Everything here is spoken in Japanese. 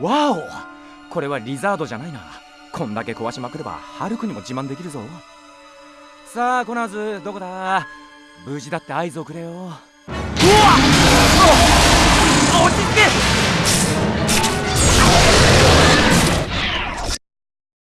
わおこれはリザードじゃないな。こんだけ壊しまくればハルクにも自慢できるぞ。さあコナーズどこだ？無事だって合図をくれよ。